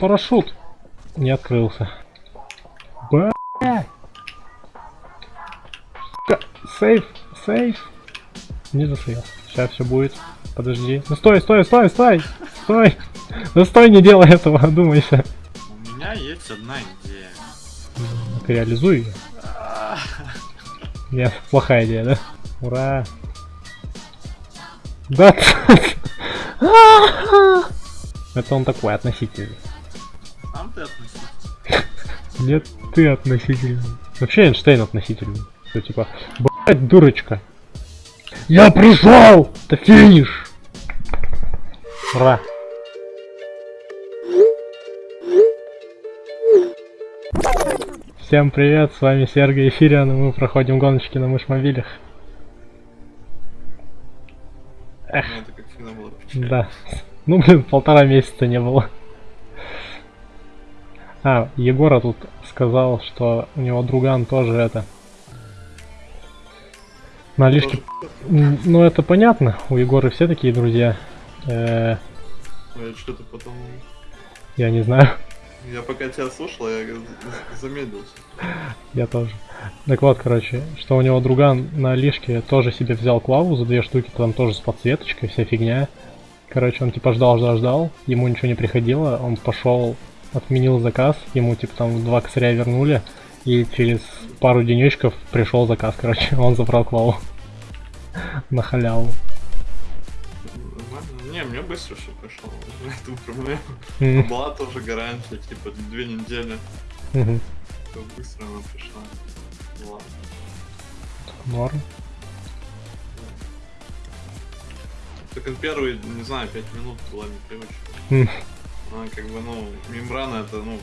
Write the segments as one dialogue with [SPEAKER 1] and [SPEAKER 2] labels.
[SPEAKER 1] парашют не открылся. Сука, Сейф, сейф. Не засейв. Сейчас все будет. Подожди. Ну стой, стой, стой, стой! Стой! Ну стой, не делай этого, одумайся.
[SPEAKER 2] У меня есть одна идея.
[SPEAKER 1] Так реализуй ее. Нет, плохая идея, да? Ура! Да! Это он такой относительный.
[SPEAKER 2] Ты относись.
[SPEAKER 1] Нет, ты относительный. Вообще Эйнштейн относительный. Что типа, блять, дурочка. Я пришел! Это финиш! Ура! Всем привет, с вами Сергей Эфириан, и мы проходим гоночки на мышмобилях. Эх,
[SPEAKER 2] Ну, это как всегда было печально.
[SPEAKER 1] да. Ну, блин, полтора месяца не было. А, Егора тут сказал, что у него друган тоже это... На лишке... Ну, это понятно, у Егора все такие друзья. Э,
[SPEAKER 2] Ну, Я что-то потом...
[SPEAKER 1] я не знаю,
[SPEAKER 2] Я пока тебя слушал, я за- замедлился.
[SPEAKER 1] я тоже. Так вот, короче, что у него друган на лишке тоже себе взял клаву за две штуки, там тоже с подсветочкой, вся фигня. Короче, он типа ждал, ждал, ждал, ему ничего не приходило, он пошел, отменил заказ, ему типа там два косаря вернули, и через пару денечков пришел заказ, короче, он забрал клаву. На халяву.
[SPEAKER 2] Не, мне быстро все пришло. Эту проблему.
[SPEAKER 1] М,
[SPEAKER 2] Была тоже гарантия, типа, две недели. быстро она пришла. Ладно.
[SPEAKER 1] Норм.
[SPEAKER 2] Только первые, не знаю, пять минут была непривычка. Она как бы, ну, мембрана это, ну,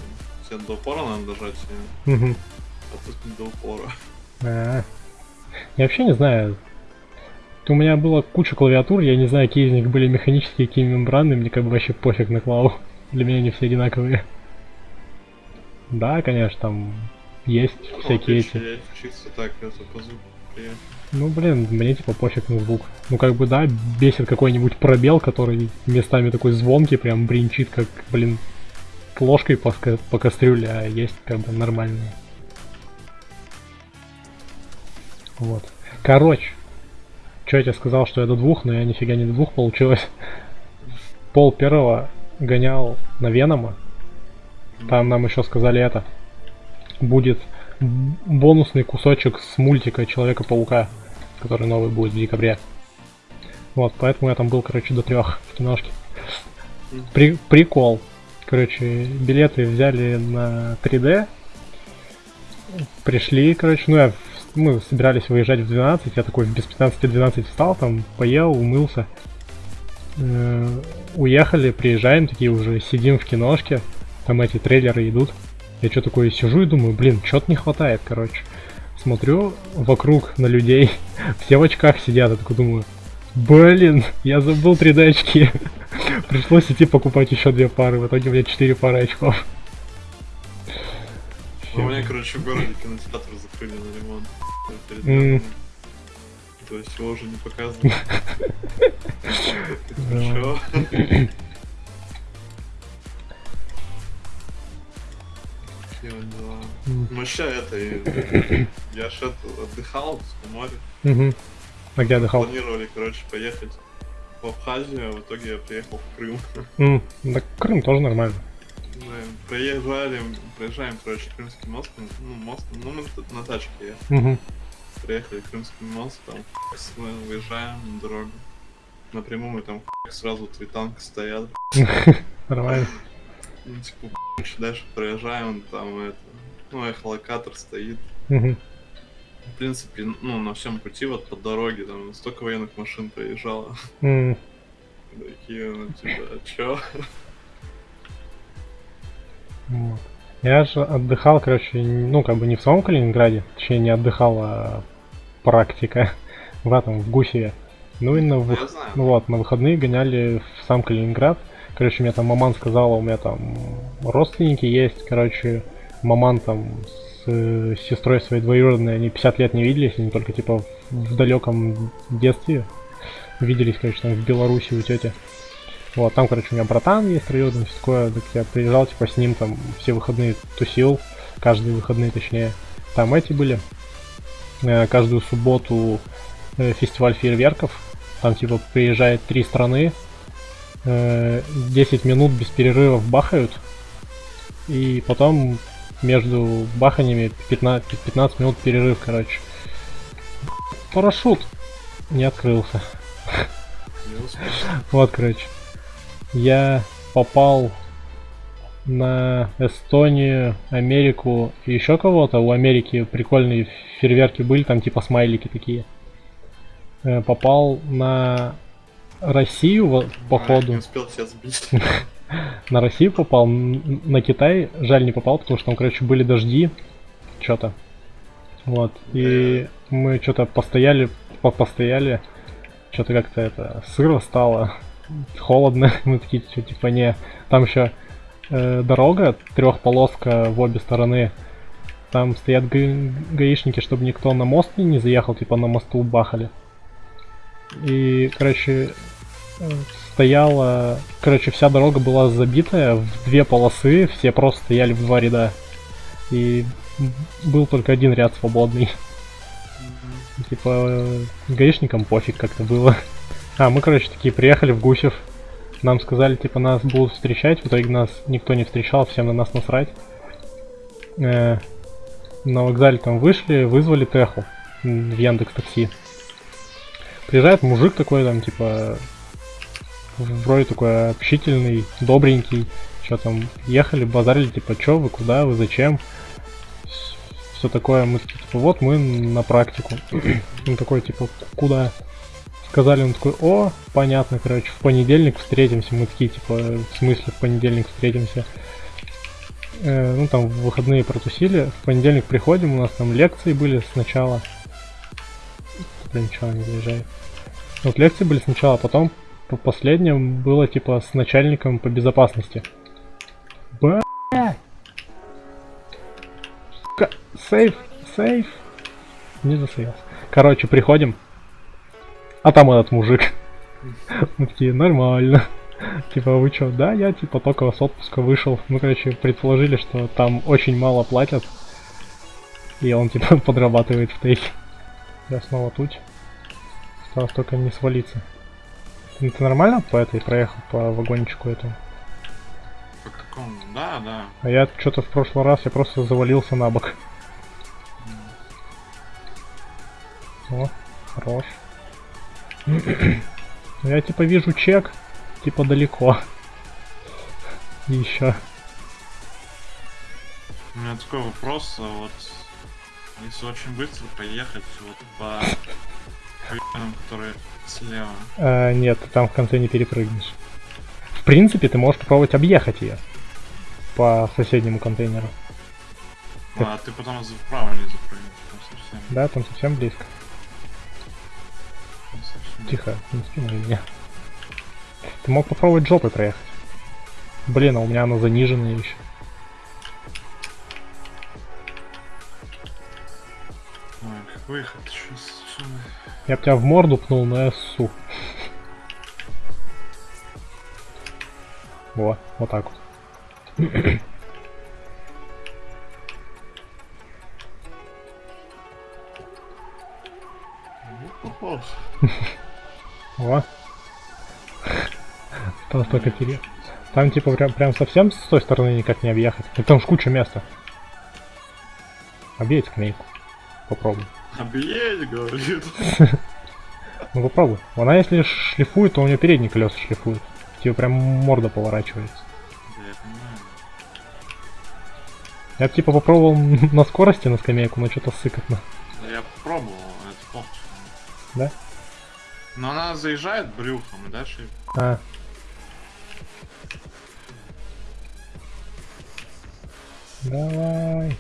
[SPEAKER 2] тебе до упора надо дожать её,
[SPEAKER 1] мгм.
[SPEAKER 2] а тут не до упора.
[SPEAKER 1] А. Я вообще не знаю. У меня было куча клавиатур, я не знаю, какие из них были механические, какие мембранные, мне как бы вообще пофиг на клаву. Для меня они все одинаковые. Да, конечно, там есть
[SPEAKER 2] Ну,
[SPEAKER 1] всякие эти.
[SPEAKER 2] Я чисто так, это по звуку
[SPEAKER 1] Ну, блин, мне типа пофиг на звук. Ну, как бы, да, бесит какой-нибудь пробел, который местами такой звонкий, прям бринчит, как, блин, ложкой по, по кастрюле, а есть как бы нормальные. Вот. Короче, что я тебе сказал, что я до двух, но я нифига не до двух получилось. Пол первого гонял на Венома. Там нам еще сказали это. Будет бонусный кусочек с мультика Человека-паука, который новый будет в декабре. Вот, поэтому я там был, короче, до трех в киношке. При- прикол. Короче, билеты взяли на 3D. Пришли, короче, ну я, мы собирались выезжать в 12, я такой без 15-12 встал, там поел, умылся. Э, уехали, приезжаем, такие уже сидим в киношке, там эти трейлеры идут. Я что такое сижу и думаю, блин, что-то не хватает, короче. Смотрю вокруг на людей, все в очках сидят, я такой думаю, блин, я забыл 3D очки. Пришлось идти покупать еще две пары, в итоге у меня 4 пары очков.
[SPEAKER 2] Ну, у меня, короче, в городе кинотеатр закрыли на ремонт. То есть его уже не показывают. Вот дела?
[SPEAKER 1] М.
[SPEAKER 2] Ну, Вообще это, я ж это, отдыхал в море.
[SPEAKER 1] Мгм. А где отдыхал?
[SPEAKER 2] Планировали, короче, поехать в Абхазию, а в итоге я приехал в Крым.
[SPEAKER 1] М, Да Крым тоже нормально.
[SPEAKER 2] Мы проезжали, проезжаем, короче, Крымский мост, ну, мост, ну, мы тут на тачке ехали. Приехали Крымский мост, там мы выезжаем на дорогу. Напрямую мы там сразу три танка стоят.
[SPEAKER 1] Нормально.
[SPEAKER 2] Ну, типа, еще дальше проезжаем, там это, ну, эхолокатор стоит.
[SPEAKER 1] Мгм.
[SPEAKER 2] В принципе, ну, на всем пути вот по дороге, там столько военных машин проезжало. Такие, ну, типа, а чё?
[SPEAKER 1] вот. Я же отдыхал, короче, ну, как бы не в самом Калининграде, точнее, не отдыхал, а практика в этом, в Гусеве. Ну и на,
[SPEAKER 2] знаю.
[SPEAKER 1] ну вот, на выходные гоняли в сам Калининград. Короче, мне там маман сказала, у меня там родственники есть, короче, маман там с э, сестрой своей двоюродной, они 50 лет не виделись, они только типа в далеком детстве виделись, короче, там в Беларуси у тети. Вот, там, короче, у меня братан есть троюродный, все такое, так я приезжал, типа, с ним там все выходные тусил, каждые выходные, точнее. Там эти были, э, каждую субботу э, фестиваль фейерверков, там, типа, приезжает три страны, э, 10 минут без перерывов бахают, и потом между баханиями 15, 15 минут перерыв, короче. Парашют не открылся. Вот, короче. Я попал на Эстонию, Америку и еще кого-то. У Америки прикольные фейерверки были, там типа смайлики такие. Э, Попал на Россию,
[SPEAKER 2] А, Не
[SPEAKER 1] походу.
[SPEAKER 2] успел тебя сбить.
[SPEAKER 1] На Россию попал, на Китай жаль не попал, потому что там, короче, были дожди, что-то. Вот. И мы что-то постояли, по- постояли, что-то как-то это сыро стало, холодно. Мы такие, что типа не. Там еще дорога, трехполоска в обе стороны. Там стоят га- гаишники, чтобы никто на мост не заехал, типа на мосту бахали. И, короче, э, стояла, короче, вся дорога была забитая в две полосы, все просто стояли в два ряда. И был только один ряд свободный. Типа, э, гаишникам пофиг как-то было. А, мы, короче, такие приехали в Гусев. Нам сказали, типа, нас будут встречать. В итоге нас никто не встречал, всем на нас насрать. Э, на вокзале там вышли, вызвали Теху в Яндекс Такси. Приезжает мужик такой, там, типа, вроде такой общительный, добренький. Что там, ехали, базарили, типа, чё вы, куда вы, зачем? Все такое, мы такие, типа, вот мы на практику. Он такой, типа, куда? Сказали, он такой, о, понятно, короче, в понедельник встретимся. Мы такие, типа, в смысле в понедельник встретимся? Э, ну, там, в выходные протусили. В понедельник приходим, у нас там лекции были сначала. Блин, ничего не заезжает. Вот лекции были сначала, а потом по последним было, типа, с начальником по безопасности. Б. Сейф, сейф. Не засеялся. Короче, приходим. А там этот мужик. Мы такие, нормально. Типа, вы чё? Да, я типа только с отпуска вышел. Мы, короче, предположили, что там очень мало платят. И он типа подрабатывает в тейке. Я снова тут. Осталось только не свалиться. Ты, ты нормально по этой проехал, по вагончику этому?
[SPEAKER 2] По какому? Да, да.
[SPEAKER 1] А я что-то в прошлый раз я просто завалился на бок. О, хорош. Я типа вижу чек, типа далеко. И еще.
[SPEAKER 2] У меня такой вопрос, а вот если очень быстро поехать вот по хуйням, которые слева.
[SPEAKER 1] А, нет, ты там в конце не перепрыгнешь. В принципе, ты можешь попробовать объехать ее по соседнему контейнеру.
[SPEAKER 2] А ты потом вправо не запрыгнешь, там совсем.
[SPEAKER 1] Да, там совсем близко.
[SPEAKER 2] там совсем.
[SPEAKER 1] Тихо, не скинули меня. Ты мог попробовать жопой проехать. Блин, а у меня она заниженная еще.
[SPEAKER 2] Выехать? Сейчас,
[SPEAKER 1] Я б тебя в морду пнул, но я ссу. Во, вот так вот.
[SPEAKER 2] Похож.
[SPEAKER 1] Во. Осталось только пере... Там типа прям, прям совсем с той стороны никак не объехать. И там ж куча места. Объедь скамейку. Попробуй.
[SPEAKER 2] Объедь, говорит.
[SPEAKER 1] Ну попробуй. Она если шлифует, то у нее передние колеса шлифуют. Типа прям морда поворачивается.
[SPEAKER 2] Да, я понимаю.
[SPEAKER 1] Я б, типа попробовал на скорости на скамейку, но что-то сыкотно.
[SPEAKER 2] Да я пробовал, это плохо.
[SPEAKER 1] Да?
[SPEAKER 2] Но она заезжает брюхом и дальше
[SPEAKER 1] А. Давай.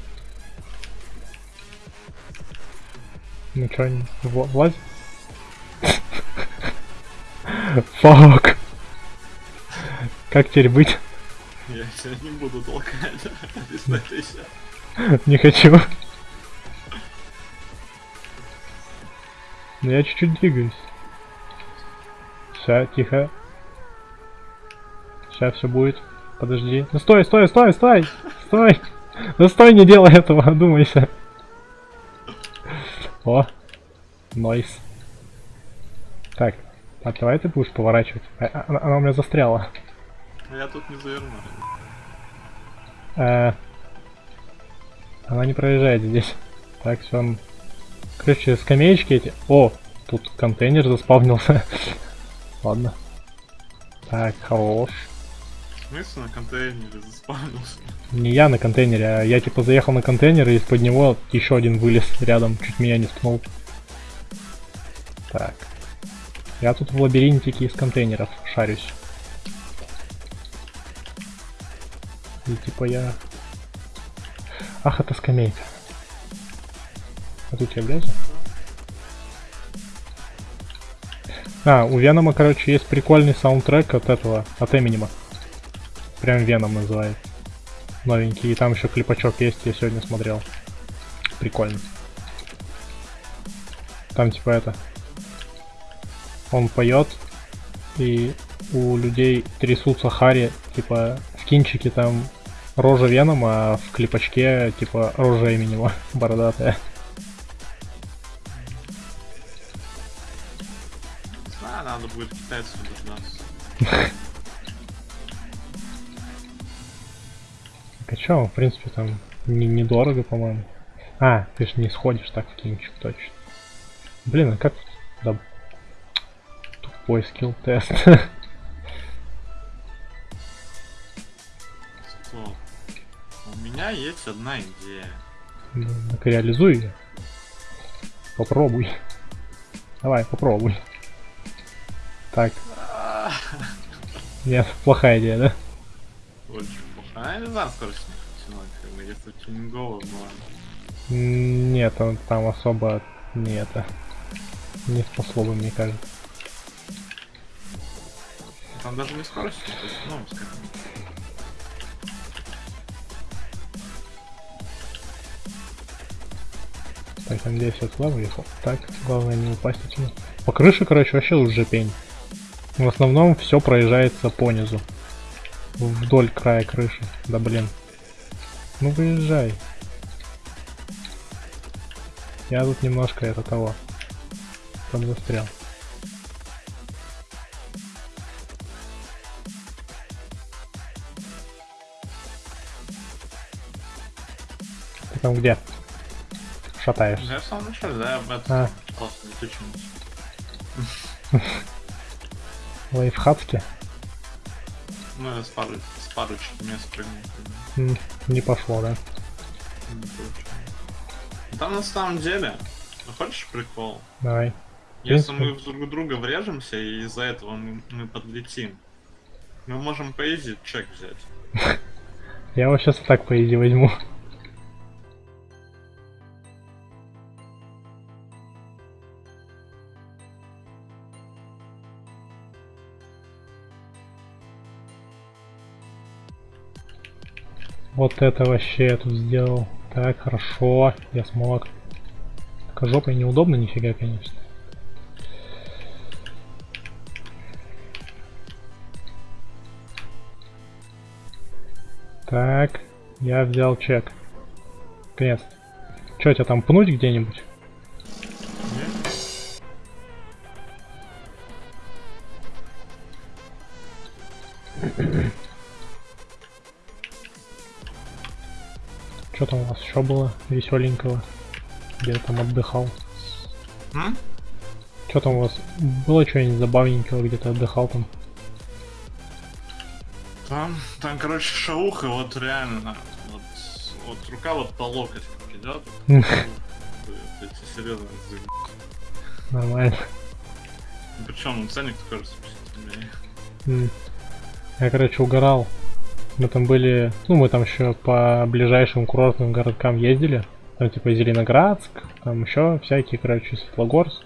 [SPEAKER 1] Ну чё, не- в- влазь? Фак. Как теперь быть?
[SPEAKER 2] я тебя не буду толкать.
[SPEAKER 1] Не хочу. Но я чуть-чуть двигаюсь. Все, тихо. Сейчас все будет. Подожди. Ну стой, стой, стой, стой! Стой! Ну стой, не делай этого, думайся. О, нойс. Так, а давай ты будешь поворачивать. А, а- она, она у меня застряла.
[SPEAKER 2] А я тут не заверну.
[SPEAKER 1] Э, она не проезжает здесь. Так, все. Короче, скамеечки эти. О, тут контейнер заспавнился. Ладно. Так, хорош.
[SPEAKER 2] Смысле на контейнере заспавнился?
[SPEAKER 1] Не я на контейнере, а я типа заехал на контейнер и из-под него еще один вылез рядом, чуть меня не ткнул. Так. Я тут в лабиринтике из контейнеров шарюсь. И типа я... Ах, это скамейка. А тут я влезу? А, у Венома, короче, есть прикольный саундтрек от этого, от Эминема. Прям Веном называет. Новенький. И там еще клипачок есть, я сегодня смотрел. Прикольно. Там типа это. Он поет, и у людей трясутся хари, типа в кинчике там рожа Венома, а в клипачке типа рожа Эминема, бородатая.
[SPEAKER 2] Надо будет китайцев дождаться.
[SPEAKER 1] А чё, в принципе, там не- недорого, по-моему. А, ты ж не сходишь так в кинчик, точно. Блин, а как... Да... Тупой скилл тест.
[SPEAKER 2] Стоп. У меня есть одна идея.
[SPEAKER 1] Ну, Так реализуй ее. Попробуй. Давай, попробуй. Так. Нет, плохая идея, да?
[SPEAKER 2] Очень. А знаю, скорость не потянуть, как бы, если тюнингово, ладно.
[SPEAKER 1] М, Нет, он там особо не это. Не способен, мне кажется.
[SPEAKER 2] Там даже не скорость, то есть, ну, скажем.
[SPEAKER 1] Так, я надеюсь, я туда выехал. Так, главное не упасть отсюда. По крыше, короче, вообще уже пень. В основном все проезжается по низу. Вдоль края крыши. Да блин. Ну выезжай. Я тут немножко это того. Там застрял. Ты там где? Шатаешься.
[SPEAKER 2] Я в самом начале, да, об этом
[SPEAKER 1] А,
[SPEAKER 2] просто не тычусь. Ну, с пары, с парочки не спрыгнул.
[SPEAKER 1] М, Не пошло, да?
[SPEAKER 2] Не. Там на самом деле, ну, хочешь прикол?
[SPEAKER 1] Давай.
[SPEAKER 2] Если мы друг друга врежемся и из-за этого мы, мы подлетим, мы можем по изи чек взять.
[SPEAKER 1] Я его сейчас так по изи возьму. Вот это вообще я тут сделал. Так, хорошо, я смог. Только жопой неудобно нифига, конечно. Так, я взял чек. Крест. Че, тебя там пнуть где-нибудь? Там у вас еще было веселенького? Где я там отдыхал?
[SPEAKER 2] М?
[SPEAKER 1] Что там у вас было что-нибудь забавненького, где ты отдыхал там?
[SPEAKER 2] Там, там, короче, шауха, вот реально, вот, вот рука вот по локоть идет. Серьезно
[SPEAKER 1] Нормально.
[SPEAKER 2] Причем ценник впечатленный.
[SPEAKER 1] М. Я, короче, угорал. Мы там были, ну, мы там еще по ближайшим курортным городкам ездили. Там типа Зеленоградск, там еще всякие, короче, Светлогорск,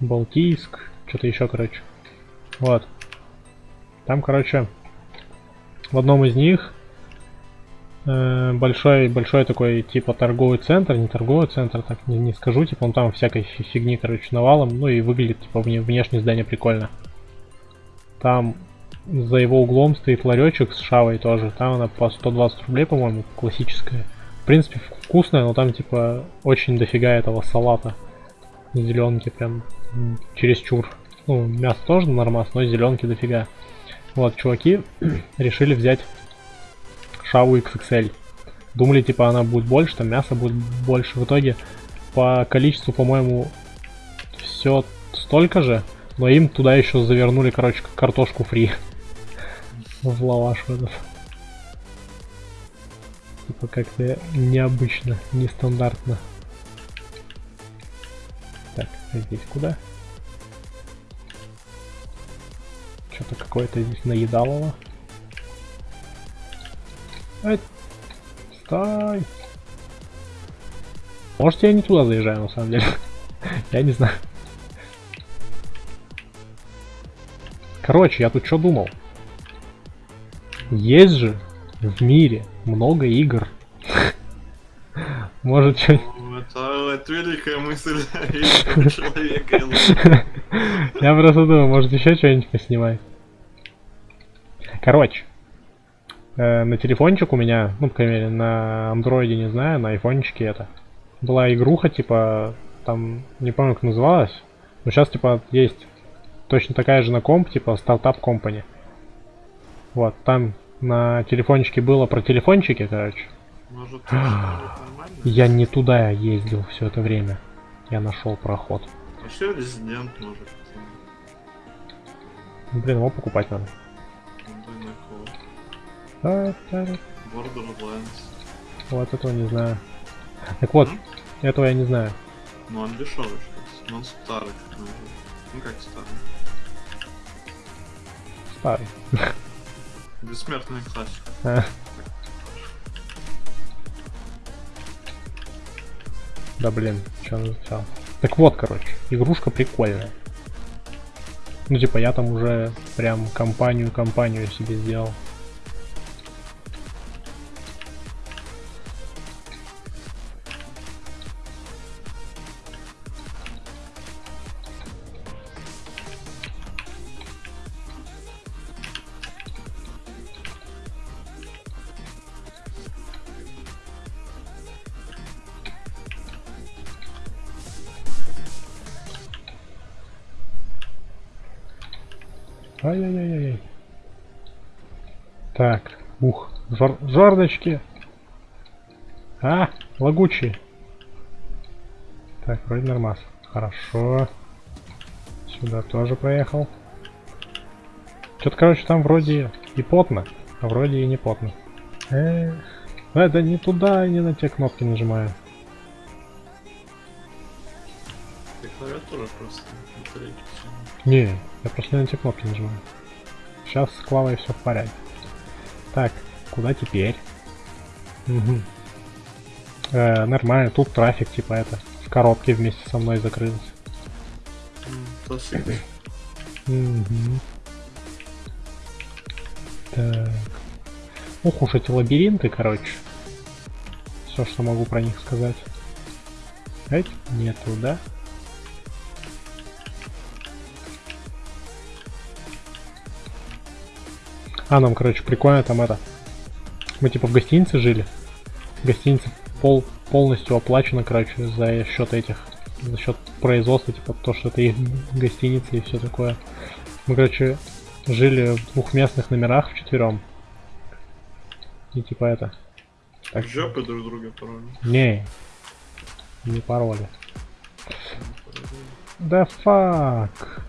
[SPEAKER 1] Балтийск, что-то еще, короче. Вот. Там, короче, в одном из них э, большой, большой такой, типа, торговый центр, не торговый центр, так не, не скажу, типа, он там всякой фи- фигни, короче, навалом, ну и выглядит, типа, вне- внешнее здание прикольно. Там за его углом стоит ларечек с шавой тоже. Там она по 120 рублей, по-моему, классическая. В принципе, вкусная, но там типа очень дофига этого салата. Зеленки прям чересчур. Ну, мясо тоже нормас, но зеленки дофига. Вот, чуваки решили взять шаву XXL. Думали, типа, она будет больше, там мясо будет больше. В итоге, по количеству, по-моему, все столько же, но им туда еще завернули, короче, картошку фри. В лаваш в этот. Типа как-то необычно, нестандартно. Так, а здесь куда? Что-то какое-то здесь наедалово. Эй, стой! Может я не туда заезжаю на самом деле. я не знаю. Короче, я тут что думал? Есть же в мире много игр. Может, что
[SPEAKER 2] Ну, Это, это великая мысль человека.
[SPEAKER 1] Я просто думаю, может еще что-нибудь поснимать. Короче, э, на телефончик у меня, ну, по крайней мере, на андроиде не знаю, на айфончике это. Была игруха, типа, там, не помню, как называлась, но сейчас, типа, есть точно такая же на комп, типа, стартап компани. Вот, там на телефончике было про телефончики, короче.
[SPEAKER 2] Может, нормально?
[SPEAKER 1] Я не туда ездил все это время. Я нашел проход.
[SPEAKER 2] Вообще резидент может.
[SPEAKER 1] Ну, Блин, его покупать надо. А, да,
[SPEAKER 2] Borderlands.
[SPEAKER 1] Вот этого не знаю. Так вот, этого я не знаю.
[SPEAKER 2] Ну он дешевый. Но он старый. Ну как старый?
[SPEAKER 1] Старый.
[SPEAKER 2] Бессмертный классик.
[SPEAKER 1] А. Да блин, что он взял? Так вот, короче, игрушка прикольная. Ну типа я там уже прям компанию-компанию себе сделал. Жор жордочки. А, лагучие. Так, вроде нормас. Хорошо. Сюда тоже проехал. Что-то, короче, там вроде и потно, а вроде и не потно. Эх, это не туда, не на те кнопки нажимаю.
[SPEAKER 2] Ты клавиатура просто. батарейки всё.
[SPEAKER 1] Не, я просто не на те кнопки нажимаю. Сейчас с Клавой все в порядке. Так, куда теперь? Мгм. Э, нормально, тут трафик типа это в коробке вместе со мной закрылся. Мгм. Так. Ух уж эти лабиринты, короче. Все, что могу про них сказать. Эть, не туда. А, нам, короче, прикольно там это. Мы типа в гостинице жили. Гостиница пол, полностью оплачена, короче, за счет этих. За счет производства, типа то, что это их гостиница и все такое. Мы, короче, жили в двухместных номерах вчетвером. И типа это.
[SPEAKER 2] Так жопы друг друга порой.
[SPEAKER 1] Не. Не пароли. Да фак.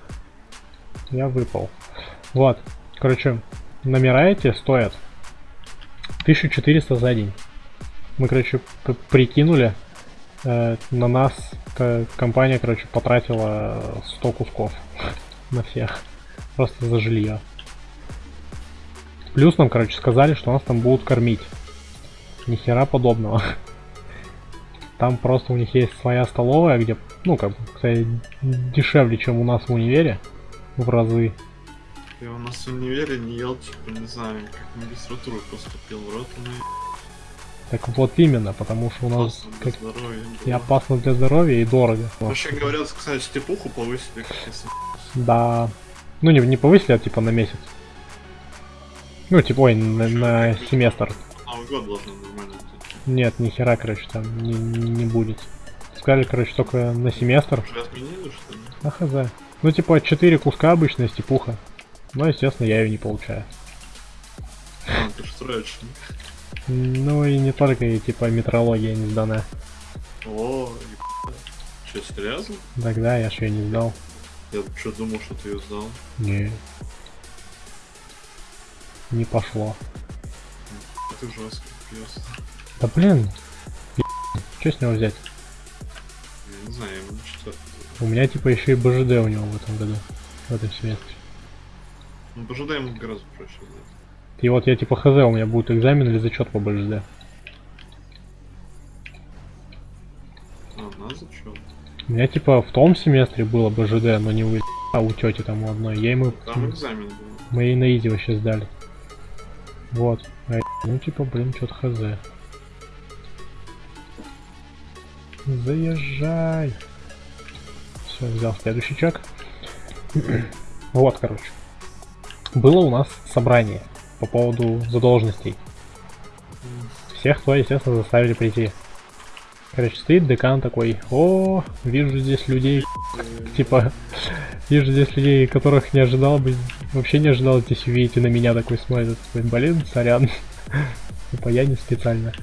[SPEAKER 1] Я выпал. Вот. Короче, номера эти стоят 1400 за день. Мы, короче, прикинули, э, на нас компания, короче, потратила 100 кусков на всех. Просто за жилье. Плюс нам, короче, сказали, что нас там будут кормить. Ни хера подобного. Там просто у них есть своя столовая, где, ну, как бы, кстати, дешевле, чем у нас в универе. В разы.
[SPEAKER 2] Я у нас в универе не ел, типа, не знаю, как магистратуру поступил. В рот ну
[SPEAKER 1] Так вот именно, потому что у нас
[SPEAKER 2] опасно
[SPEAKER 1] как
[SPEAKER 2] здоровья.
[SPEAKER 1] и опасно для здоровья, и дорого.
[SPEAKER 2] Вообще говорят, кстати, степуху повысили, как если.
[SPEAKER 1] Да. Ну, не, не повысили, а типа на месяц. Ну, типа, ой, на, на семестр.
[SPEAKER 2] Новый год должен нормально.
[SPEAKER 1] Нет, ни хера, короче, там не, не будет. Сказали, короче, только на семестр.
[SPEAKER 2] Уже отменили, что ли?
[SPEAKER 1] А хз. Ну, типа, 4 куска обычная степуха. Но, естественно, я ее не получаю.
[SPEAKER 2] А, ты ж троечник.
[SPEAKER 1] Ну и не только, и типа метрология не сдана.
[SPEAKER 2] О. Че, серьезно?
[SPEAKER 1] Тогда я ж ее не сдал.
[SPEAKER 2] Я что думал, что ты ее сдал.
[SPEAKER 1] Не. Не пошло.
[SPEAKER 2] Ты жесткий пьес.
[SPEAKER 1] Да блин. Что с него взять?
[SPEAKER 2] Я не знаю, четвертый.
[SPEAKER 1] У меня типа еще и БЖД у него в этом году. В этом семестре.
[SPEAKER 2] Ну, пожалуй, ему гораздо проще сдать.
[SPEAKER 1] И вот я типа хз, у меня будет экзамен или зачет по БЖД.
[SPEAKER 2] А, на зачет?
[SPEAKER 1] У меня типа в том семестре было БЖД, но не у а у тети там у одной. Я ему
[SPEAKER 2] Там экзамен был.
[SPEAKER 1] мы ей на изи вообще сдали. Вот. А, ну типа, блин, что-то хз. Заезжай. Все, взял следующий чек. вот, короче. Было у нас собрание по поводу задолженностей. Всех, кто, естественно, заставили прийти. Короче, стоит декан такой, о, вижу здесь людей, типа, вижу здесь людей, которых не ожидал бы, вообще не ожидал здесь увидеть, и на меня такой смотрит, блин, сорян, типа, я не специально,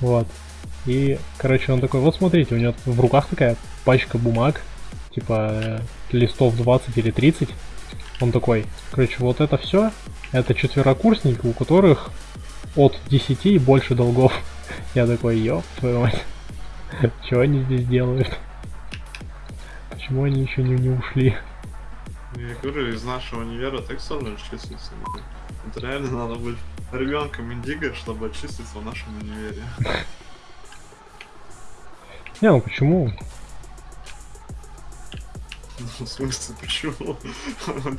[SPEAKER 1] вот. И, короче, он такой, вот смотрите, у него в руках такая пачка бумаг, типа, листов 20 или 30, он такой, короче, вот это все, это четверокурсники, у которых от 10 и больше долгов. Я такой, ёб твою мать. Чего они здесь делают? Почему они еще не, не ушли?
[SPEAKER 2] Я говорю, из нашего универа так сложно отчислиться. блин. Это реально надо быть ребенком индиго, чтобы отчислиться в нашем универе.
[SPEAKER 1] Не, ну почему?
[SPEAKER 2] В смысле, почему?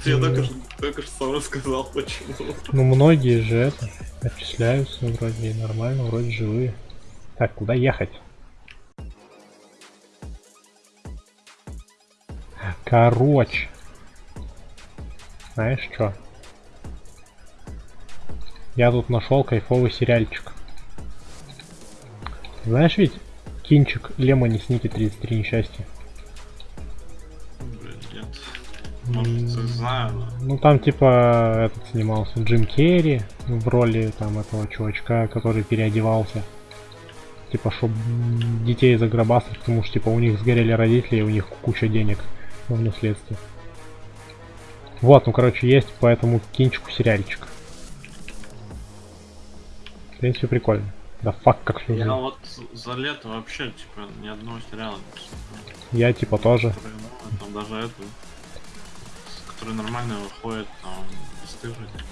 [SPEAKER 2] Тебе только что, только что сам рассказал, почему.
[SPEAKER 1] Ну многие же это отчисляются вроде нормально, вроде живые. Так, куда ехать? Короче. Знаешь что? Я тут нашел кайфовый сериальчик. Знаешь ведь кинчик Лемони Сники 33 несчастья? Ну там типа этот снимался Джим Керри в роли там этого чувачка, который переодевался. Типа, чтобы детей загробастать, потому что типа у них сгорели родители, и у них куча денег в наследстве. Вот, ну короче, есть по этому кинчику сериальчик. В принципе, прикольно. Да фак, как все
[SPEAKER 2] Я вот за лето вообще, типа, ни одного сериала не посмотрел.
[SPEAKER 1] Я типа тоже.
[SPEAKER 2] Там даже эту, с- который нормально выходит, там, бесстыжий и так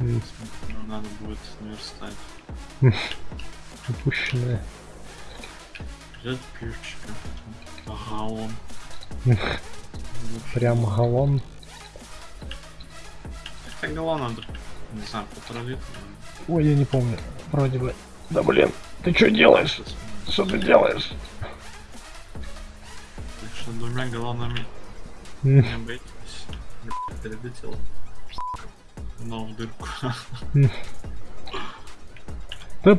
[SPEAKER 2] далее.
[SPEAKER 1] М,
[SPEAKER 2] Ну, надо будет наверстать.
[SPEAKER 1] Упущенное.
[SPEAKER 2] Взять пивчика. Ага, он.
[SPEAKER 1] Прям галлон.
[SPEAKER 2] Так галлон надо, не знаю, полтора литра.
[SPEAKER 1] Ой, я не помню. Вроде бы. Да блин, ты что делаешь? Что ты делаешь?
[SPEAKER 2] Так что двумя галлонами
[SPEAKER 1] М,
[SPEAKER 2] не обойтись. Блядь, Перелетел. Но в дырку.
[SPEAKER 1] Да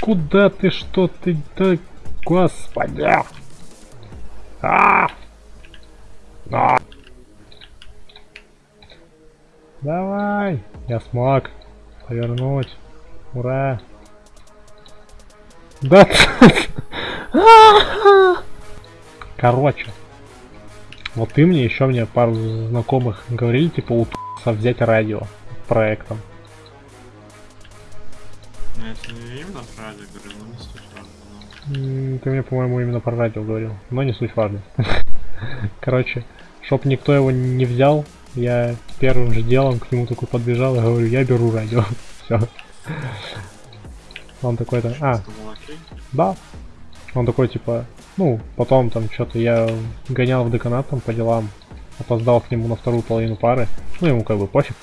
[SPEAKER 1] куда ты, что ты, да, господи. А! А! Давай, я смог повернуть. Ура. Да. Короче, вот ты мне еще мне пару знакомых говорили, типа у Т***са взять радио проектом.
[SPEAKER 2] Ну, не именно про радио говорю, но не суть важно. но-
[SPEAKER 1] Ты мне, по-моему, именно про радио говорил, но не суть важно. Короче, чтоб никто его не взял, я первым же делом к нему такой подбежал и говорю, я беру радио. Все. Он такой то а,
[SPEAKER 2] окей?
[SPEAKER 1] да. Он такой типа, ну, потом там что-то я гонял в деканат там по делам, опоздал к нему на вторую половину пары, ну ему как бы пофиг.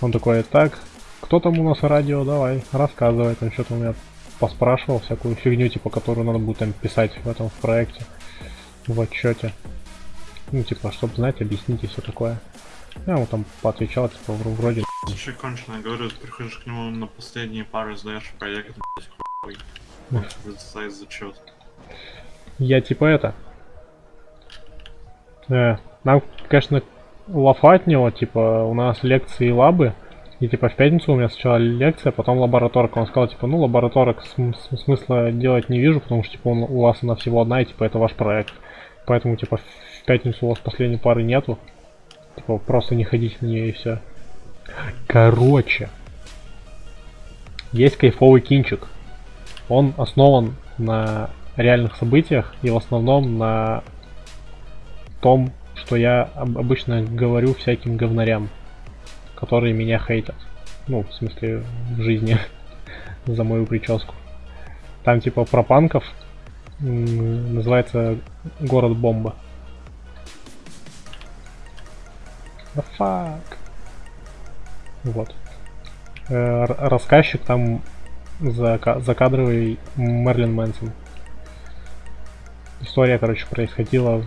[SPEAKER 1] Он такой, так, кто там у нас радио, давай, рассказывай, там что-то у меня поспрашивал, всякую фигню, типа, которую надо будет там писать в этом в проекте, в отчете. Ну, типа, чтобы знать, объяснить и все такое. Я ему там поотвечал, типа, вр- вроде...
[SPEAKER 2] Слушай, кончено, говорю, ты приходишь к нему на последние пары, сдаешь проект, блядь, хуй. Он зачет.
[SPEAKER 1] Я типа это... Э, нам, конечно, лафа от него, типа, у нас лекции и лабы. И типа в пятницу у меня сначала лекция, потом лабораторка. Он сказал, типа, ну лабораторок см- смысла делать не вижу, потому что типа он- у вас она всего одна, и типа это ваш проект. Поэтому типа в пятницу у вас последней пары нету. Типа просто не ходите на нее и все. Короче. Есть кайфовый кинчик. Он основан на реальных событиях и в основном на том, что я об- обычно говорю всяким говнарям, которые меня хейтят. Ну, в смысле, в жизни за мою прическу. Там типа про панков называется город бомба. The fuck. Вот. Э, рассказчик там зака- закадровый Мерлин Мэнсон. История, короче, происходила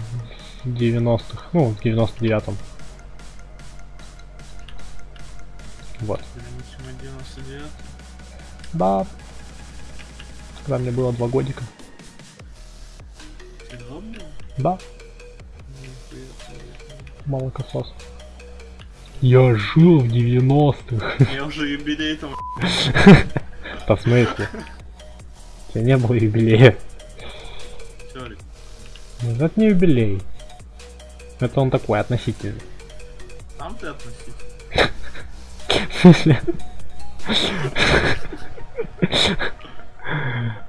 [SPEAKER 1] в 90-х, ну, в 99-м. Вот.
[SPEAKER 2] Переносим 99.
[SPEAKER 1] Да. Когда мне было два годика.
[SPEAKER 2] Ты?
[SPEAKER 1] Да, молокосос. Я жил в 90-х.
[SPEAKER 2] Я уже юбилей там.
[SPEAKER 1] Да в смысле? У тебя не было юбилея.
[SPEAKER 2] Теория.
[SPEAKER 1] Ну, Это не юбилей. Это он такой относительный.
[SPEAKER 2] Там ты.
[SPEAKER 1] В смысле?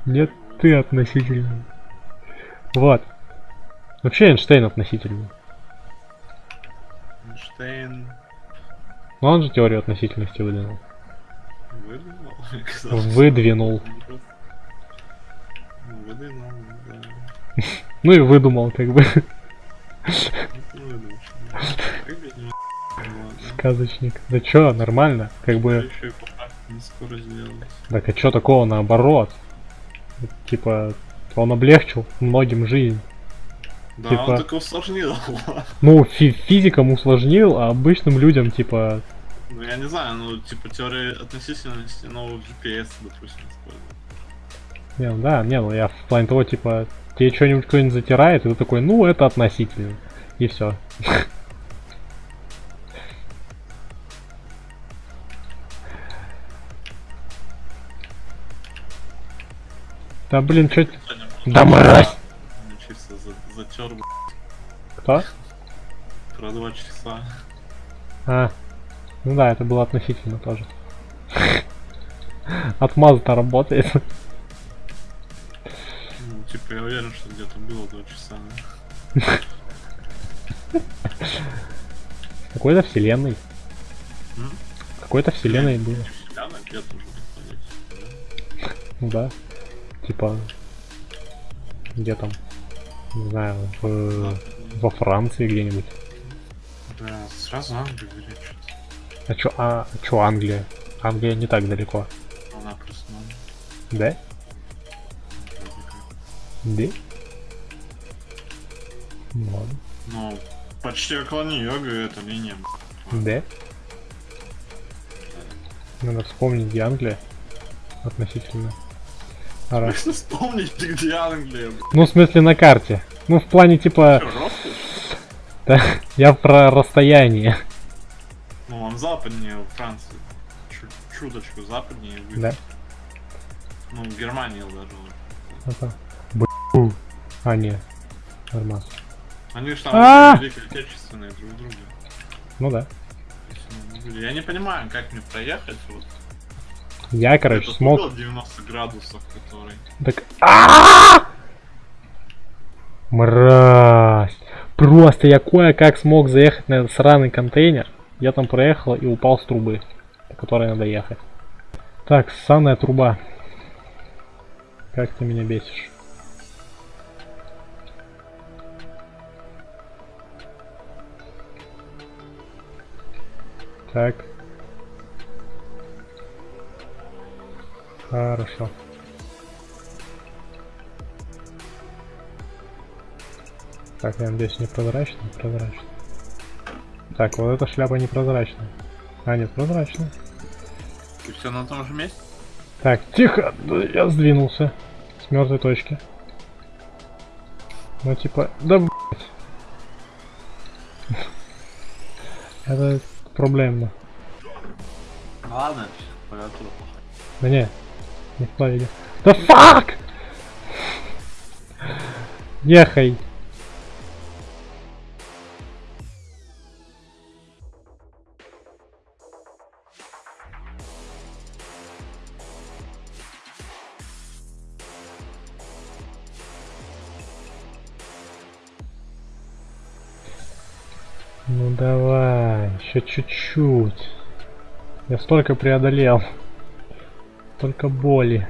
[SPEAKER 1] Нет, ты относительный. Вот. Вообще Эйнштейн относительный.
[SPEAKER 2] Эйнштейн
[SPEAKER 1] Но он же теорию относительности выдвинул. Выдвинул.
[SPEAKER 2] Ну, Выдвинул, да.
[SPEAKER 1] Ну и выдумал, как бы, сказочник. Да чё, нормально. Как бы, так а чё такого наоборот? Типа, он облегчил многим жизнь.
[SPEAKER 2] Да,
[SPEAKER 1] Типа-
[SPEAKER 2] он только усложнил.
[SPEAKER 1] Ну, фи- физикам усложнил, а обычным людям, типа,
[SPEAKER 2] Ну, я не знаю, ну, типа, теория относительности нового GPS, допустим, используют.
[SPEAKER 1] Не, ну да, не, ну я в плане того, типа, тебе что-нибудь кто-нибудь затирает, и ты такой, ну, это относительно. И все. Да блин, чё... т-
[SPEAKER 2] Сегодня
[SPEAKER 1] Да мразь!
[SPEAKER 2] За- затер
[SPEAKER 1] Кто?
[SPEAKER 2] про два часа.
[SPEAKER 1] А, ну да, это было относительно тоже. Отмаз-то работает.
[SPEAKER 2] Типа, я уверен, что где-то было два часа.
[SPEAKER 1] Какой-то вселенной. Какой-то вселенной было. Ну да. Типа. Где там? Не знаю, в... во Франции где-нибудь.
[SPEAKER 2] Да, сразу Англию берет что-то.
[SPEAKER 1] А чё, а, а чё Англия? Англия не так далеко.
[SPEAKER 2] Она просто ну,
[SPEAKER 1] Да? Да? Ну ладно.
[SPEAKER 2] Ну, почти около Нью-Йорка эта линия.
[SPEAKER 1] Да? Надо вспомнить, где Англия. Относительно. Ара.
[SPEAKER 2] Вспомнить, где Англия.
[SPEAKER 1] Ну, в смысле, на карте. Ну, в плане, типа, да, я про расстояние.
[SPEAKER 2] Ну, он западнее Франции. Чуточку западнее.
[SPEAKER 1] Да.
[SPEAKER 2] Ну, в Германии даже.
[SPEAKER 1] Это. А, не. Нормально.
[SPEAKER 2] Они же
[SPEAKER 1] А!
[SPEAKER 2] там Великие Отечественные друг друга.
[SPEAKER 1] Ну да.
[SPEAKER 2] Я не понимаю, как мне проехать. Вот.
[SPEAKER 1] Я, короче,
[SPEAKER 2] Этот
[SPEAKER 1] смог...
[SPEAKER 2] угол 90 градусов, который...
[SPEAKER 1] Так... А! Мразь! Просто я кое-как смог заехать на этот сраный контейнер. Я там проехал и упал с трубы, по которой надо ехать. Так, ссаная труба. Как ты меня бесишь. Так. Хорошо. Так, я надеюсь, не прозрачно. Так, вот эта шляпа непрозрачная. А, нет, прозрачная.
[SPEAKER 2] И все на том же месте?
[SPEAKER 1] Так, тихо, я сдвинулся с мертвой точки. Ну типа, да блять. Это проблемно.
[SPEAKER 2] Ну ладно,
[SPEAKER 1] Да не, не в плаве. Да фак! Ехай. Ну давай, еще чуть-чуть. Я столько преодолел. Только боли.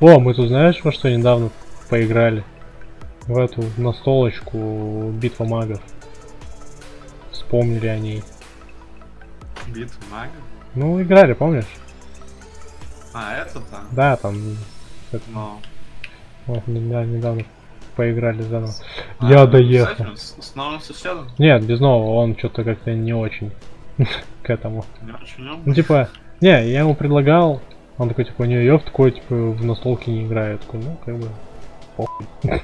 [SPEAKER 1] О, мы тут знаешь, во что недавно поиграли? В эту настолочку Битва магов. Вспомнили о ней.
[SPEAKER 2] Битва мага?
[SPEAKER 1] Ну, играли, помнишь?
[SPEAKER 2] А, это там?
[SPEAKER 1] Да, там это,
[SPEAKER 2] Но...
[SPEAKER 1] вот, недавно, недавно поиграли заново. Я доехал.
[SPEAKER 2] С, с новым соседом?
[SPEAKER 1] Нет, без нового, он что-то как-то не очень к этому. Ну, типа, не, я ему предлагал, он такой, типа, не, я в такой, типа, в настолке не играю. Я такой, ну, как бы, похуй.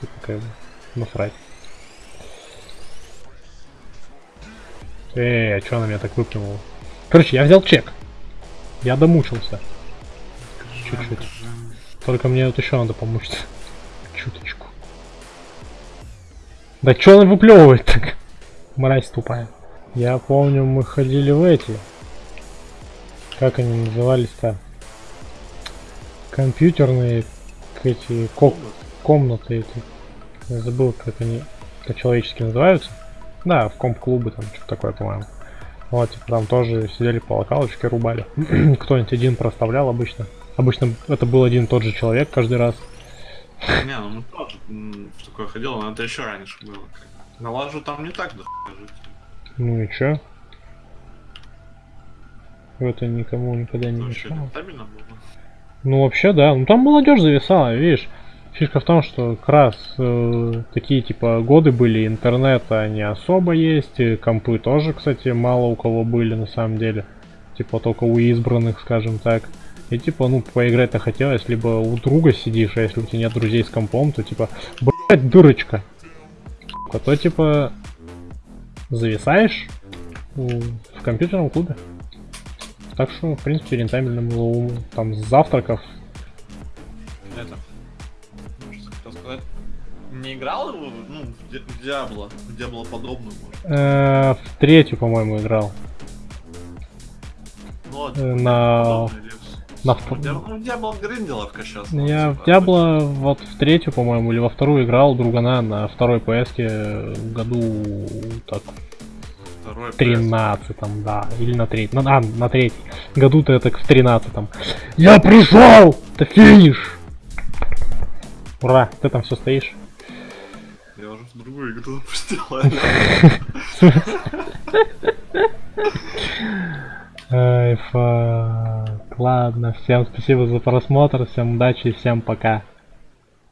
[SPEAKER 1] Типа, как бы, насрать. Эй, а чё она меня так выплюнула? Короче, я взял чек. Я домучился. чуть-чуть. Только мне вот еще надо помучиться. Чуточку. Да чё она выплевывает так? Мразь тупая. Я помню, мы ходили в эти. Как они назывались-то? Компьютерные эти ко- комнаты эти. Я забыл, как они по-человечески называются. Да, в комп-клубы там что-то такое, по-моему. Вот, типа, там тоже сидели по локалочке, рубали. Кто-нибудь один проставлял обычно. Обычно это был один и тот же человек каждый раз.
[SPEAKER 2] Не, ну мы тоже в такое ходил, но это еще раньше было. как бы. На лажу там не так жить.
[SPEAKER 1] Ну и чё? Это никому никогда не
[SPEAKER 2] вообще
[SPEAKER 1] мешало. Ну вообще да, ну там молодежь зависала, видишь. Фишка в том, что как раз э, такие типа годы были, интернета не особо есть, и компы тоже, кстати, мало у кого были на самом деле. Типа только у избранных, скажем так. И типа, ну, поиграть-то хотелось, либо у друга сидишь, а если у тебя нет друзей с компом, то типа, блять, дырочка. А то типа зависаешь в компьютерном клубе. Так что, в принципе, рентабельно было у- там с завтраков.
[SPEAKER 2] Это. Что хотел сказать? Не играл ну, в Ди- в Диабло, в Диабло подобную, может.
[SPEAKER 1] Э, в третью, по-моему, играл.
[SPEAKER 2] Ну, вот,
[SPEAKER 1] Э, на-
[SPEAKER 2] или в-
[SPEAKER 1] на
[SPEAKER 2] Ну,
[SPEAKER 1] втор-
[SPEAKER 2] Ну, Диабло гринделовка сейчас.
[SPEAKER 1] Я
[SPEAKER 2] ну,
[SPEAKER 1] в
[SPEAKER 2] типа,
[SPEAKER 1] Диабло вот в третью, по-моему, или во вторую играл другана на второй ps году так
[SPEAKER 2] Второй
[SPEAKER 1] в 13 да, или на третий, на, а, на третий. Году-то это в 13 Я пришел! Это финиш! Ура, ты там все стоишь?
[SPEAKER 2] Я уже в другую игру запустил.
[SPEAKER 1] Ай. Ладно, всем спасибо за просмотр, всем удачи и всем пока.